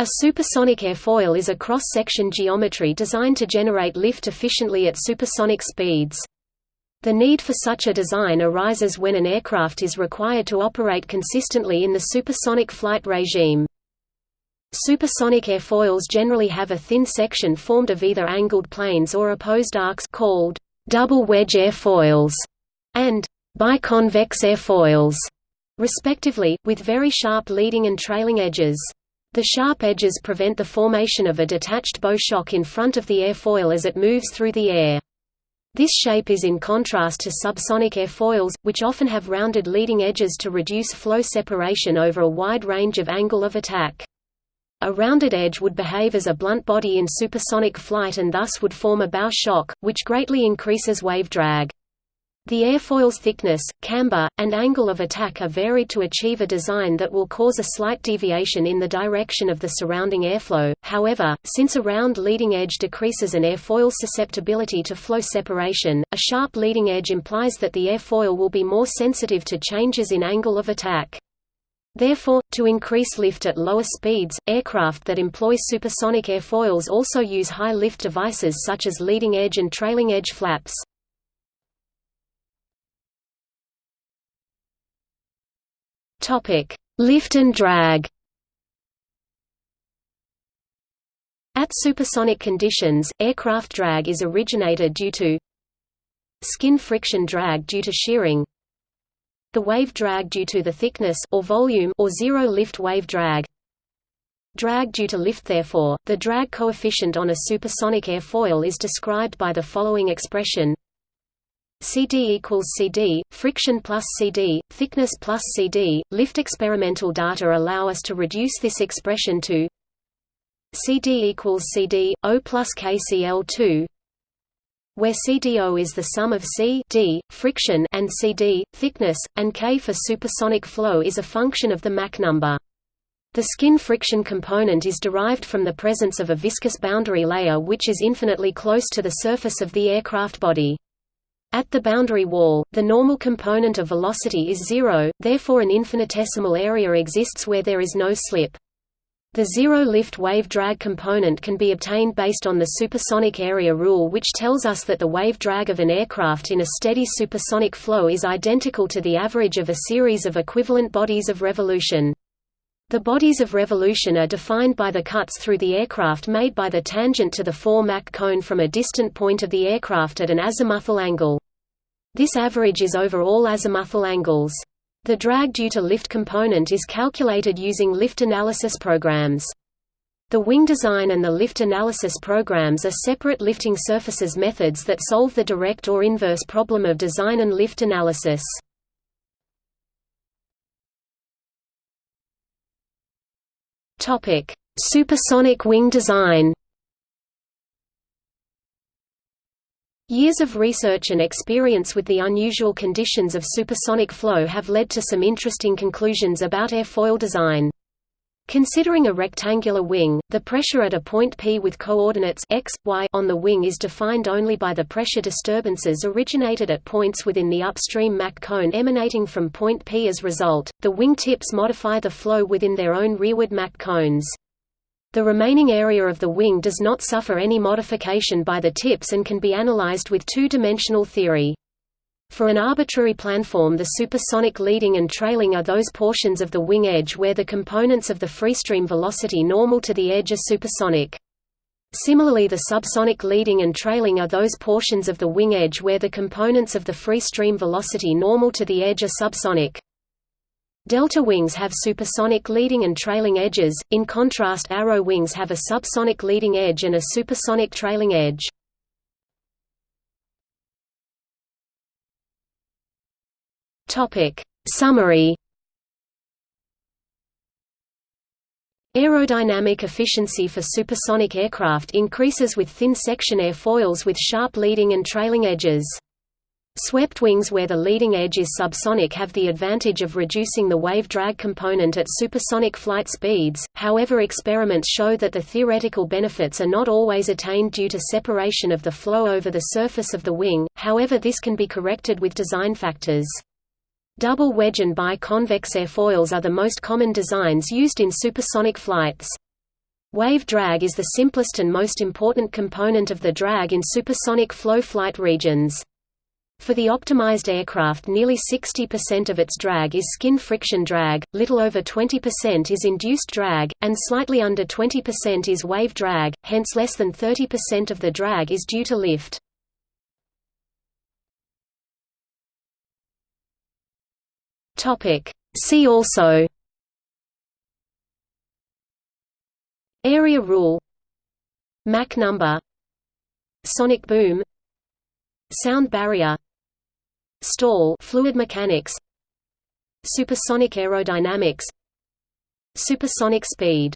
A supersonic airfoil is a cross-section geometry designed to generate lift efficiently at supersonic speeds. The need for such a design arises when an aircraft is required to operate consistently in the supersonic flight regime. Supersonic airfoils generally have a thin section formed of either angled planes or opposed arcs called double wedge airfoils and biconvex airfoils, respectively, with very sharp leading and trailing edges. The sharp edges prevent the formation of a detached bow shock in front of the airfoil as it moves through the air. This shape is in contrast to subsonic airfoils, which often have rounded leading edges to reduce flow separation over a wide range of angle of attack. A rounded edge would behave as a blunt body in supersonic flight and thus would form a bow shock, which greatly increases wave drag. The airfoil's thickness, camber, and angle of attack are varied to achieve a design that will cause a slight deviation in the direction of the surrounding airflow. However, since a round leading edge decreases an airfoil's susceptibility to flow separation, a sharp leading edge implies that the airfoil will be more sensitive to changes in angle of attack. Therefore, to increase lift at lower speeds, aircraft that employ supersonic airfoils also use high lift devices such as leading edge and trailing edge flaps. Topic: Lift and drag. At supersonic conditions, aircraft drag is originated due to skin friction drag due to shearing, the wave drag due to the thickness or volume or zero lift wave drag, drag due to lift therefore, the drag coefficient on a supersonic airfoil is described by the following expression CD equals CD, friction plus CD, thickness plus CD. Lift experimental data allow us to reduce this expression to CD equals CD, O plus KCl2, where CDO is the sum of C D, friction and CD, thickness, and K for supersonic flow is a function of the Mach number. The skin friction component is derived from the presence of a viscous boundary layer which is infinitely close to the surface of the aircraft body. At the boundary wall, the normal component of velocity is zero, therefore an infinitesimal area exists where there is no slip. The zero-lift wave drag component can be obtained based on the supersonic area rule which tells us that the wave drag of an aircraft in a steady supersonic flow is identical to the average of a series of equivalent bodies of revolution. The bodies of revolution are defined by the cuts through the aircraft made by the tangent to the fore Mach cone from a distant point of the aircraft at an azimuthal angle. This average is over all azimuthal angles. The drag due to lift component is calculated using lift analysis programs. The wing design and the lift analysis programs are separate lifting surfaces methods that solve the direct or inverse problem of design and lift analysis. Topic: Supersonic wing design. Years of research and experience with the unusual conditions of supersonic flow have led to some interesting conclusions about airfoil design. Considering a rectangular wing, the pressure at a point P with coordinates x, y on the wing is defined only by the pressure disturbances originated at points within the upstream Mach cone emanating from point P as result, the wing tips modify the flow within their own rearward Mach cones. The remaining area of the wing does not suffer any modification by the tips and can be analyzed with two-dimensional theory. For an arbitrary planform the supersonic leading and trailing are those portions of the wing edge where the components of the freestream velocity normal to the edge are supersonic. Similarly the subsonic leading and trailing are those portions of the wing edge where the components of the freestream velocity normal to the edge are subsonic. Delta wings have supersonic leading and trailing edges, in contrast arrow wings have a subsonic leading edge and a supersonic trailing edge. Topic. Summary Aerodynamic efficiency for supersonic aircraft increases with thin-section airfoils with sharp leading and trailing edges. Swept wings where the leading edge is subsonic have the advantage of reducing the wave drag component at supersonic flight speeds, however experiments show that the theoretical benefits are not always attained due to separation of the flow over the surface of the wing, however this can be corrected with design factors. Double wedge and biconvex airfoils are the most common designs used in supersonic flights. Wave drag is the simplest and most important component of the drag in supersonic flow flight regions. For the optimized aircraft nearly 60% of its drag is skin friction drag, little over 20% is induced drag, and slightly under 20% is wave drag, hence less than 30% of the drag is due to lift. See also. Area rule. Mach number. Sonic boom. Sound barrier. Stall. Fluid mechanics. Supersonic aerodynamics. Supersonic speed